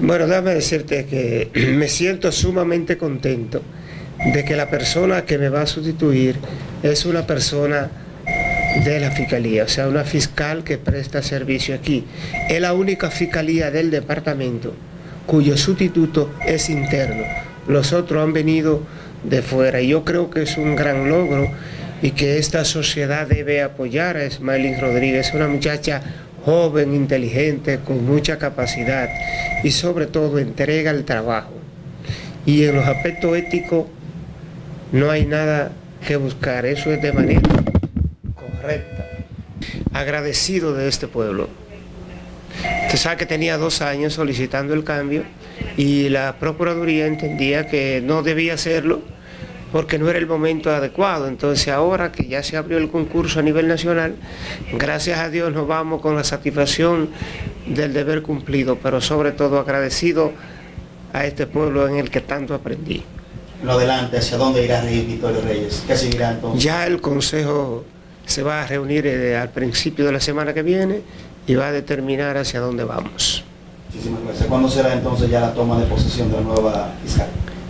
Bueno, déjame decirte que me siento sumamente contento de que la persona que me va a sustituir es una persona de la fiscalía, o sea, una fiscal que presta servicio aquí. Es la única fiscalía del departamento cuyo sustituto es interno. Los otros han venido de fuera y yo creo que es un gran logro y que esta sociedad debe apoyar a Smiley Rodríguez, una muchacha joven, inteligente, con mucha capacidad y sobre todo entrega el trabajo. Y en los aspectos éticos no hay nada que buscar, eso es de manera correcta. Agradecido de este pueblo. Usted sabe que tenía dos años solicitando el cambio y la Procuraduría entendía que no debía hacerlo porque no era el momento adecuado. Entonces ahora que ya se abrió el concurso a nivel nacional, gracias a Dios nos vamos con la satisfacción del deber cumplido, pero sobre todo agradecido a este pueblo en el que tanto aprendí. Lo adelante, ¿hacia dónde irá Victorio Reyes? ¿Qué seguirá entonces? Ya el Consejo se va a reunir eh, al principio de la semana que viene y va a determinar hacia dónde vamos. Muchísimas gracias. ¿Cuándo será entonces ya la toma de posesión de la nueva fiscal?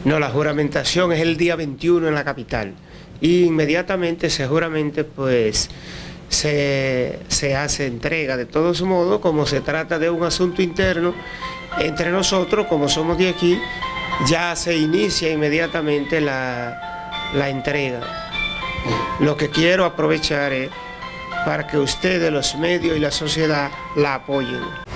No, la juramentación es el día 21 en la capital. Y inmediatamente, seguramente, pues se, se hace entrega. De todos modos, como se trata de un asunto interno, entre nosotros, como somos de aquí, ya se inicia inmediatamente la, la entrega. Lo que quiero aprovechar es para que ustedes, los medios y la sociedad la apoyen.